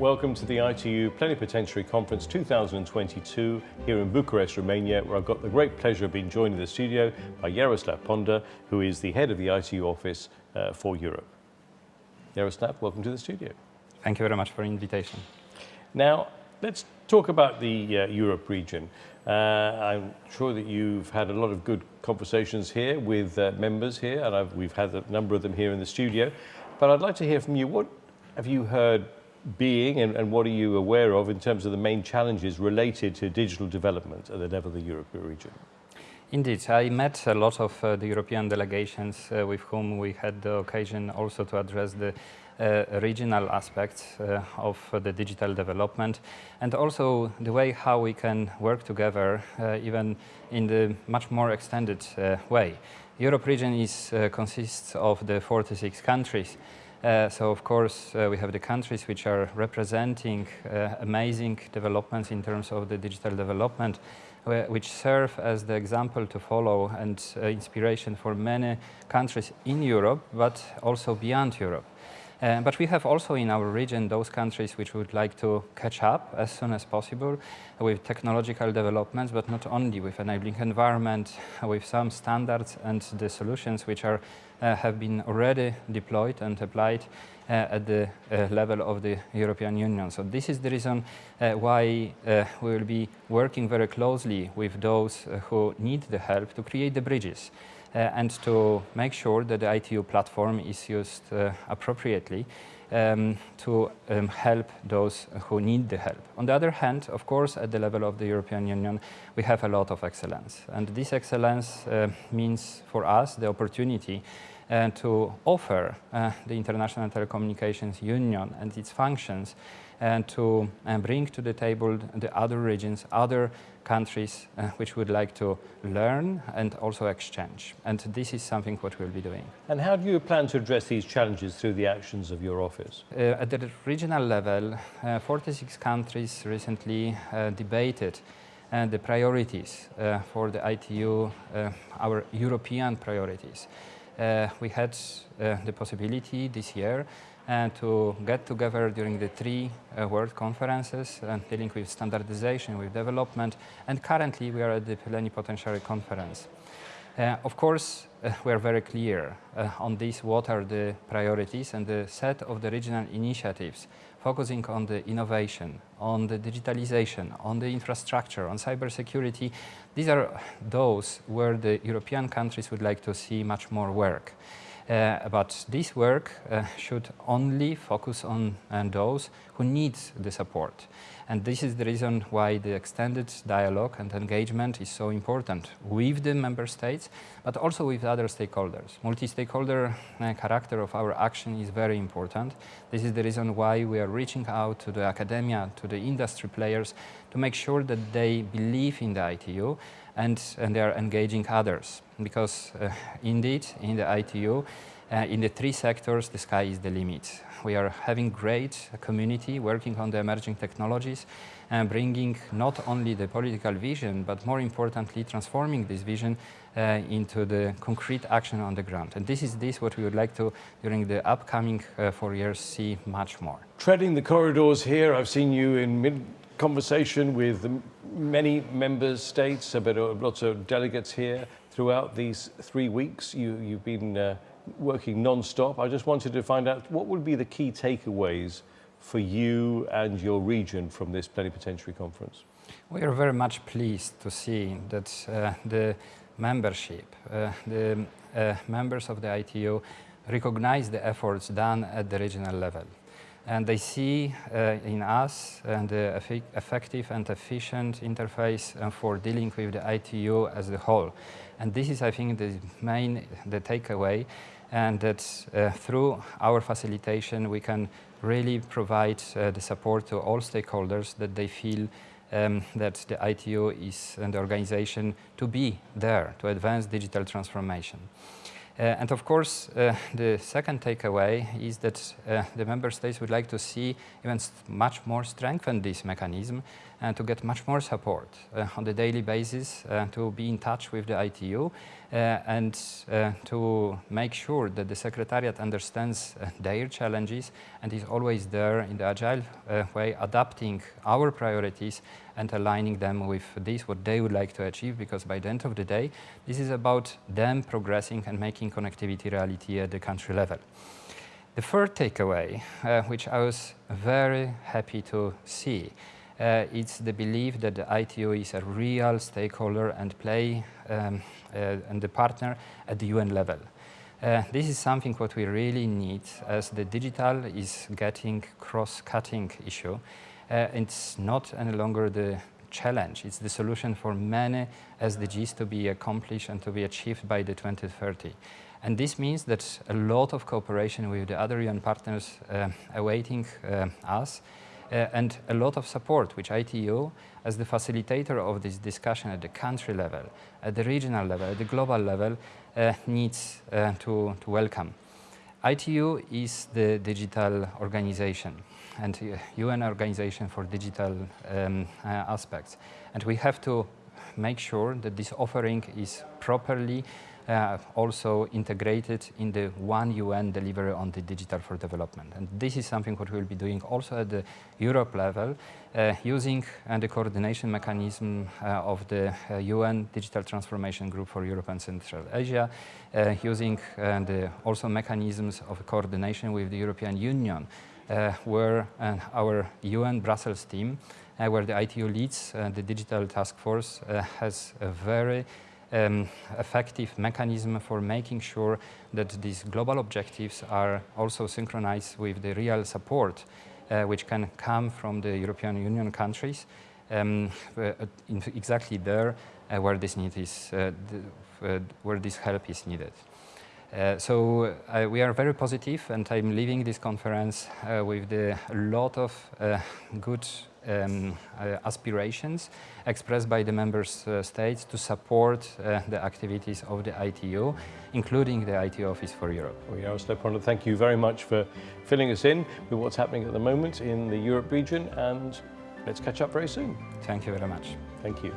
Welcome to the ITU Plenipotentiary Conference 2022 here in Bucharest, Romania, where I've got the great pleasure of being joined in the studio by Jaroslav Ponder, who is the head of the ITU office uh, for Europe. Jaroslav, welcome to the studio. Thank you very much for the invitation. Now, let's talk about the uh, Europe region. Uh, I'm sure that you've had a lot of good conversations here with uh, members here, and I've, we've had a number of them here in the studio. But I'd like to hear from you. What have you heard being and, and, what are you aware of in terms of the main challenges related to digital development at the level of the European region? Indeed, I met a lot of uh, the European delegations uh, with whom we had the occasion also to address the uh, regional aspects uh, of the digital development and also the way how we can work together uh, even in the much more extended uh, way. Europe region is, consists of the 46 countries so of course uh, we have the countries which are representing uh, amazing developments in terms of the digital development which serve as the example to follow and uh, inspiration for many countries in Europe but also beyond Europe. Uh, but we have also in our region those countries which would like to catch up as soon as possible with technological developments, but not only with enabling environment, with some standards and the solutions which are uh, have been already deployed and applied uh, at the uh, level of the European Union. So this is the reason uh, why uh, we will be working very closely with those who need the help to create the bridges. Uh, and to make sure that the ITU platform is used uh, appropriately um, to um, help those who need the help. On the other hand, of course, at the level of the European Union, we have a lot of excellence. And this excellence uh, means for us the opportunity to offer uh, the International Telecommunications Union and its functions and to uh, bring to the table the other regions, other countries uh, which would like to learn and also exchange. And this is something what we'll be doing. And how do you plan to address these challenges through the actions of your office? Uh, at the regional level, uh, 46 countries recently uh, debated uh, the priorities for the ITU, our European priorities. We had the possibility this year and to get together during the three uh, world conferences uh, dealing with standardization, with development, and currently we are at the plenipotentiary conference. Uh, of course, uh, we are very clear uh, on this, what are the priorities and the set of the regional initiatives focusing on the innovation, on the digitalization, on the infrastructure, on cybersecurity. These are those where the European countries would like to see much more work. Uh, but this work uh, should only focus on those who need the support. And this is the reason why the extended dialogue and engagement is so important with the member states, but also with other stakeholders. Multi-stakeholder uh, character of our action is very important. This is the reason why we are reaching out to the academia, to the industry players, to make sure that they believe in the ITU and, and they are engaging others. Because uh, indeed, in the ITU, uh, in the three sectors, the sky is the limit. We are having great community working on the emerging technologies and bringing not only the political vision, but more importantly, transforming this vision uh, into the concrete action on the ground. And this is this what we would like to, during the upcoming uh, four years, see much more. Treading the corridors here, I've seen you in mid conversation with many member states, but lots of delegates here throughout these three weeks. You, you've been uh, working non-stop. I just wanted to find out what would be the key takeaways for you and your region from this plenipotentiary conference? We are very much pleased to see that uh, the membership, uh, the uh, members of the ITU recognize the efforts done at the regional level and they see uh, in us uh, the effective and efficient interface uh, for dealing with the ITU as a whole. And this is, I think, the main the takeaway, and that uh, through our facilitation we can really provide the support to all stakeholders that they feel um, that the ITU is an organization to be there to advance digital transformation. Uh, and of course, uh, the second takeaway is that uh, the member states would like to see even much more strengthen this mechanism and to get much more support on the daily basis to be in touch with the ITU and to make sure that the Secretariat understands their challenges and is always there in the agile way, adapting our priorities and aligning them with this, what they would like to achieve, because by the end of the day, this is about them progressing and making connectivity reality at the country level. The third takeaway, uh, which I was very happy to see, uh, it's the belief that the ITU is a real stakeholder and play um, uh, and the partner at the UN level. Uh, this is something what we really need as the digital is getting cross-cutting issue. Uh, it's not any longer the challenge, it's the solution for many SDGs to be accomplished and to be achieved by the 2030. And this means that a lot of cooperation with the other UN partners uh, awaiting uh, us uh, and a lot of support, which ITU, as the facilitator of this discussion at the country level, at the regional level, at the global level, uh, needs uh, to, to welcome. ITU is the digital organization and UN organization for digital um, uh, aspects. And we have to make sure that this offering is properly uh, also integrated in the one UN delivery on the digital for development. And this is something what we'll be doing also at the Europe level, uh, using uh, the coordination mechanism uh, of the UN uh, Digital Transformation Group for Europe and Central Asia, using the also mechanisms of coordination with the European Union, where our UN Brussels team, where the ITU leads the digital task force, has a very um, effective mechanism for making sure that these global objectives are also synchronized with the real support uh, which can come from the European Union countries um, uh, exactly there uh, where this need is, uh, uh, where this help is needed. Uh, so uh, we are very positive and I'm leaving this conference uh, with a lot of good um, uh, aspirations expressed by the member uh, states to support uh, the activities of the ITU, including the ITU Office for Europe. Well, Jaroslav thank you very much for filling us in with what's happening at the moment in the Europe region and let's catch up very soon. Thank you very much. Thank you.